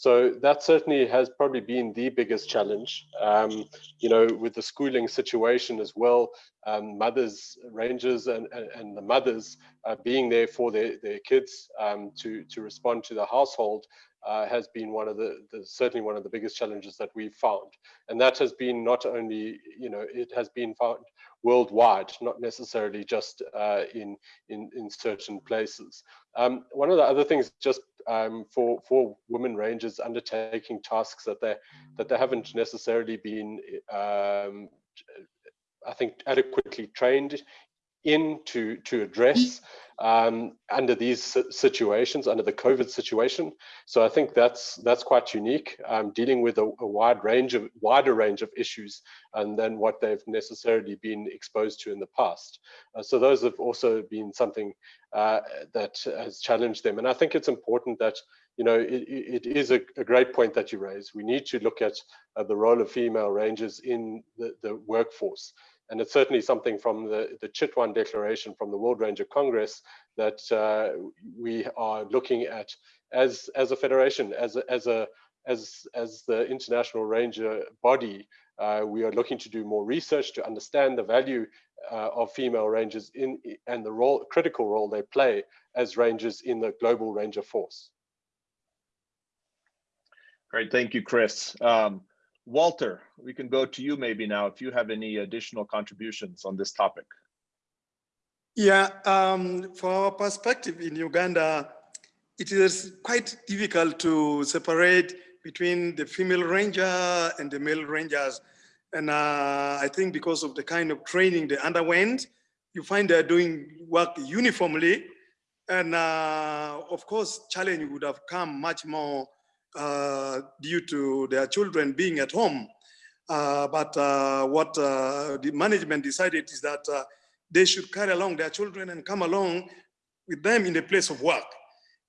So that certainly has probably been the biggest challenge. Um, you know, with the schooling situation as well, um, mothers, rangers, and, and, and the mothers uh, being there for their, their kids um, to to respond to the household uh, has been one of the, the, certainly one of the biggest challenges that we've found, and that has been not only you know it has been found worldwide, not necessarily just uh, in, in, in certain places. Um, one of the other things just um, for, for women rangers undertaking tasks that they, that they haven't necessarily been, um, I think, adequately trained in to, to address um, under these situations, under the COVID situation. So I think that's that's quite unique, um, dealing with a, a, wide range of wider range of issues and than what they've necessarily been exposed to in the past. Uh, so those have also been something uh, that has challenged them. And I think it's important that you know it, it is a, a, great point that you raise. We need to look at uh, the role of female rangers in the, the workforce. And it's certainly something from the, the Chitwan Declaration from the World Ranger Congress that uh, we are looking at as, as a federation, as a, as, a, as, as the International Ranger body, uh, we are looking to do more research to understand the value uh, of female rangers in and the role, critical role they play as rangers in the global ranger force. Great, thank you, Chris. Um, Walter, we can go to you maybe now if you have any additional contributions on this topic. Yeah, um, for our perspective in Uganda, it is quite difficult to separate between the female ranger and the male rangers. And uh, I think because of the kind of training they underwent, you find they're doing work uniformly. And uh, of course, challenge would have come much more uh, due to their children being at home. Uh, but uh, what the management decided is that they should carry along their children and come along with them in the place of work.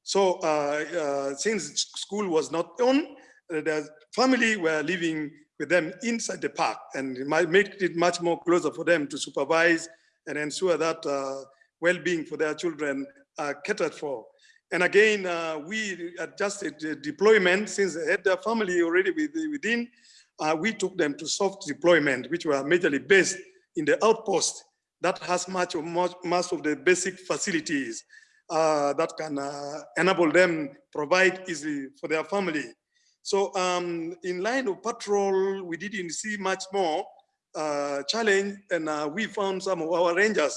So since school was not on, the family were living with them inside the park and it might make it much more closer for them to supervise and ensure that uh, well-being for their children are catered for. And again, uh, we adjusted the deployment since they had their family already within. Uh, we took them to soft deployment, which were majorly based in the outpost that has much of much, most of the basic facilities uh, that can uh, enable them provide easily for their family. So um, in line of patrol, we didn't see much more uh, challenge and uh, we found some of our rangers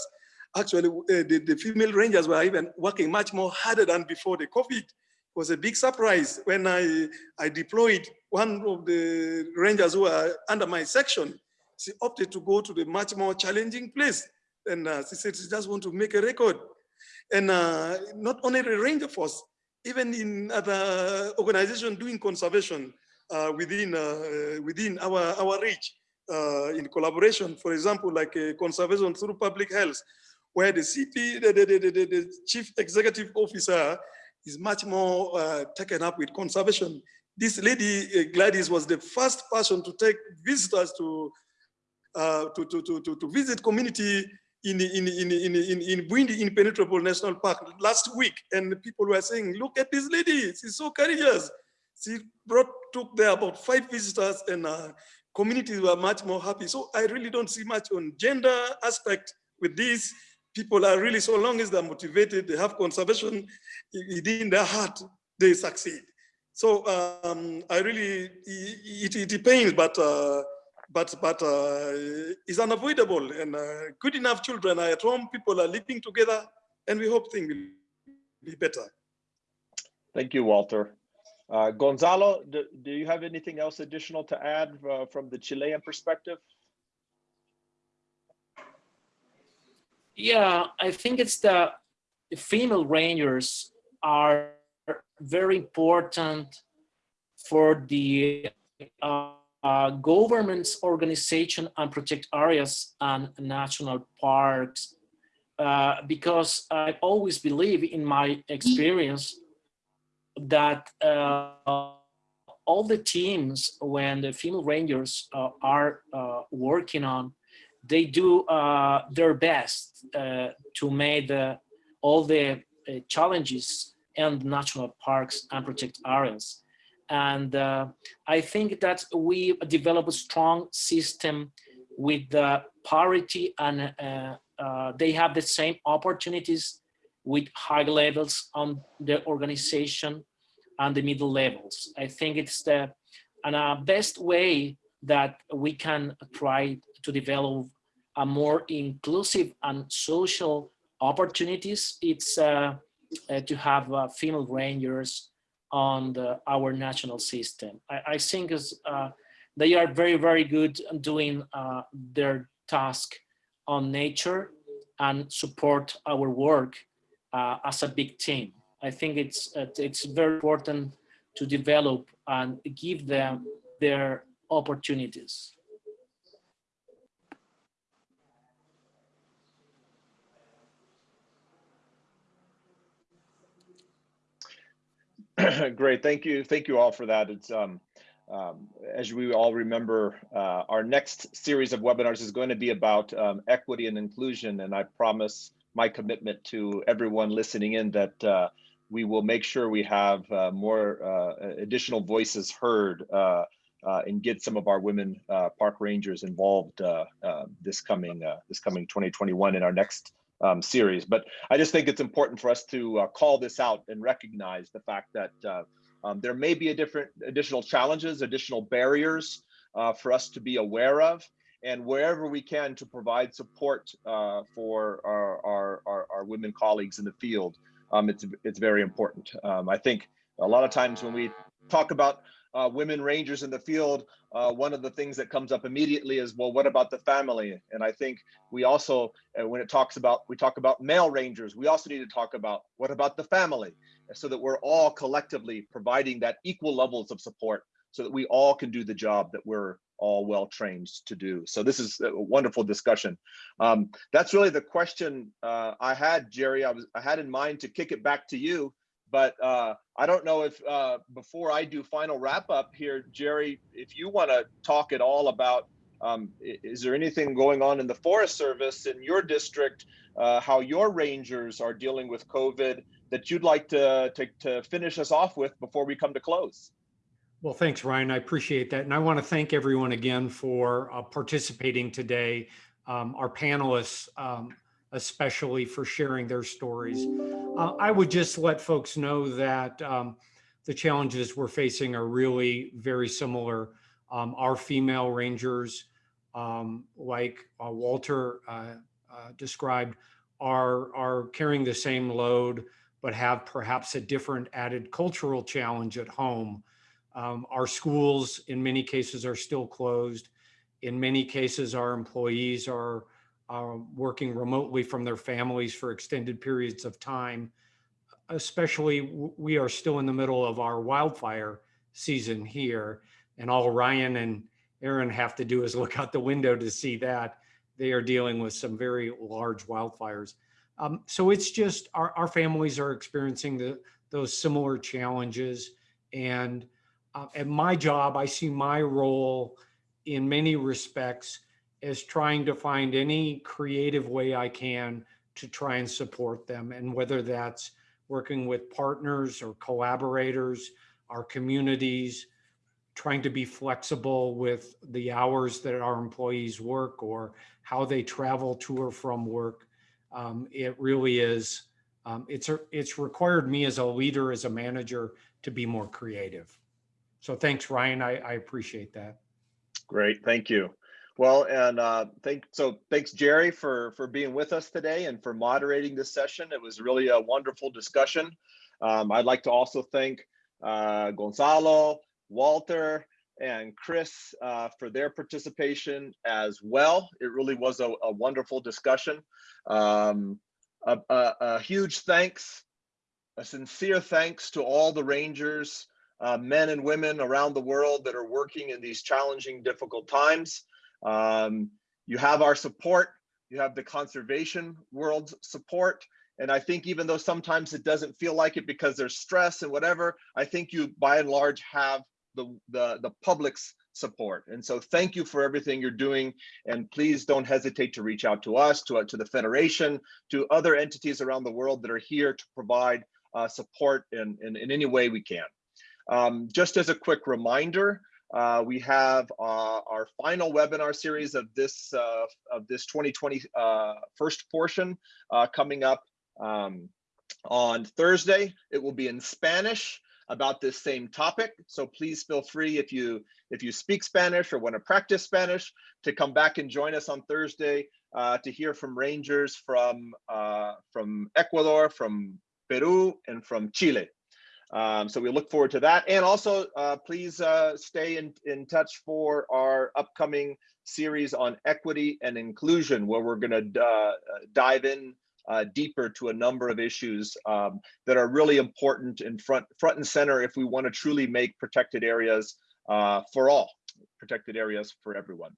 actually uh, the, the, female rangers were even working much more harder than before the COVID. It was a big surprise when I, I deployed one of the rangers who were under my section. She opted to go to the much more challenging place. And uh, she said she just want to make a record. And uh, not only the ranger force, even in other organizations doing conservation uh, within, uh, within our, our reach, uh, in collaboration, for example, like conservation through public health, where the CP, the, the, the, the, chief executive officer is much more uh, taken up with conservation. This lady, uh, Gladys, was the first person to take visitors to, uh, to, to, to, to, visit community in, in, in, in, in, in Bwindi Impenetrable National Park last week. And people were saying, look at this lady, she's so courageous. She brought, took there about five visitors and uh, communities were much more happy. So I really don't see much on gender aspect with this. People are really, so long as they're motivated, they have conservation within their heart, they succeed. So um, I really, it, it, pains, but uh, but but uh, it's unavoidable. And uh, good enough children are at home, people are living together, and we hope things will be better. Thank you, Walter. Uh, Gonzalo, do, do, you have anything else additional to add uh, from the Chilean perspective? Yeah, I think it's the, the female rangers are very important for the uh, uh, government's organization and protect areas and national parks uh, because I always believe in my experience that uh, all the teams when the female rangers uh, are uh, working on they do uh, their best to make all the challenges and national parks and protect areas and uh, I think that we develop a strong system with the parity and uh, uh, they have the same opportunities with high levels on the organization and the middle levels. I think it's the and uh, best way that we can try to develop a more inclusive and social opportunities. It's uh, uh, to have uh, female rangers on the, our national system. I, I think is, uh, they are very, very good doing uh, their task on nature and support our work uh, as a big team. I think it's, it's very important to develop and give them their opportunities. <clears throat> Great, thank you, thank you all for that. It's um, um, as we all remember, uh, our next series of webinars is going to be about um, equity and inclusion, and I promise my commitment to everyone listening in that uh, we will make sure we have uh, more uh, additional voices heard uh, uh, and get some of our women park rangers involved this coming this coming 2021 in our next um, series. But I just think it's important for us to uh, call this out and recognize the fact that uh, um, there may be a different additional challenges, additional barriers uh, for us to be aware of, and wherever we can to provide support uh, for our, our, our, our, women colleagues in the field, um, it's, it's very important. Um, I think a lot of times when we talk about uh, women rangers in the field, uh, one of the things that comes up immediately is, well, what about the family? And I think we also, uh, when it talks about, we talk about male rangers, we also need to talk about what about the family so that we're all collectively providing that equal levels of support so that we all can do the job that we're all well trained to do. So this is a wonderful discussion. Um, that's really the question uh, I had, Jerry. I was I had in mind to kick it back to you but uh, I don't know if uh, before I do final wrap up here, Jerry, if you want to talk at all about um, is there anything going on in the Forest Service in your district, uh, how your rangers are dealing with COVID that you'd like to, to, to finish us off with before we come to close? Well, thanks, Ryan. I appreciate that. And I want to thank everyone again for uh, participating today. Um, our panelists, um, especially for sharing their stories. Uh, I would just let folks know that um, the challenges we're facing are really very similar. Um, our female rangers, um, like uh, Walter uh, uh described, are, are carrying the same load, but have perhaps a different added cultural challenge at home. Um, our schools, in many cases, are still closed. In many cases, our employees are uh, working remotely from their families for extended periods of time. Especially, we are still in the middle of our wildfire season here, and all Ryan and Aaron have to do is <laughs> look out the window to see that they are dealing with some very large wildfires. Um, so it's just our, our families are experiencing the, those similar challenges. And uh, at my job, I see my role in many respects as trying to find any creative way I can to try and support them. And whether that's working with partners or collaborators, our communities, trying to be flexible with the hours that our employees work or how they travel to or from work. Um, it really is, um, it's, it's required me as a leader, as a manager, to be more creative. So thanks, Ryan. I, I appreciate that. Great, thank you. Well, and uh, thank so thanks Jerry for for being with us today and for moderating this session. It was really a wonderful discussion. Um, I'd like to also thank uh, Gonzalo, Walter, and Chris uh, for their participation as well. It really was a, a wonderful discussion. Um, a, a, a huge thanks, a sincere thanks to all the Rangers, uh, men and women around the world that are working in these challenging, difficult times. Um, you have our support, you have the conservation world's support. And I think even though sometimes it doesn't feel like it because there's stress and whatever, I think you by and large have the, the, the public's support. And so thank you for everything you're doing. And please don't hesitate to reach out to us, to, to the Federation, to other entities around the world that are here to provide uh, support in, in, in any way we can. Um, just as a quick reminder, uh, we have uh, our final webinar series of this uh, of this 2020 uh, first portion uh, coming up um, on Thursday. It will be in Spanish about this same topic. So please feel free if you if you speak Spanish or want to practice Spanish to come back and join us on Thursday uh, to hear from rangers from from Ecuador, from Peru, and from Chile. Um, so we look forward to that. And also, uh, please uh, stay in, in touch for our upcoming series on equity and inclusion, where we're going to uh, dive in uh, deeper to a number of issues um, that are really important in front, front and center if we want to truly make protected areas uh, for all, protected areas for everyone.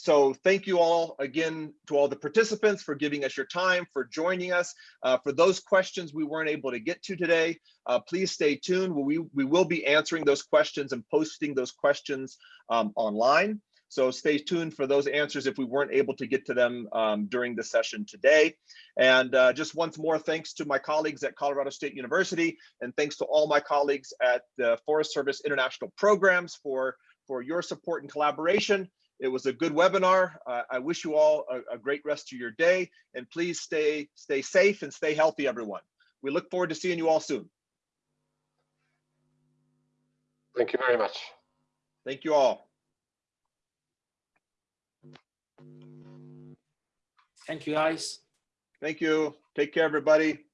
So thank you all again to all the participants for giving us your time, for joining us. Uh, for those questions we weren't able to get to today, uh, please stay tuned. We, we will be answering those questions and posting those questions um, online. So stay tuned for those answers if we weren't able to get to them um, during the session today. And uh, just once more, thanks to my colleagues at Colorado State University, and thanks to all my colleagues at the Forest Service International Programs for, for your support and collaboration. It was a good webinar. Uh, I wish you all a, a, great rest of your day and please stay, stay safe and stay healthy, everyone. We look forward to seeing you all soon. Thank you very much. Thank you all. Thank you, guys. Thank you. Take care, everybody.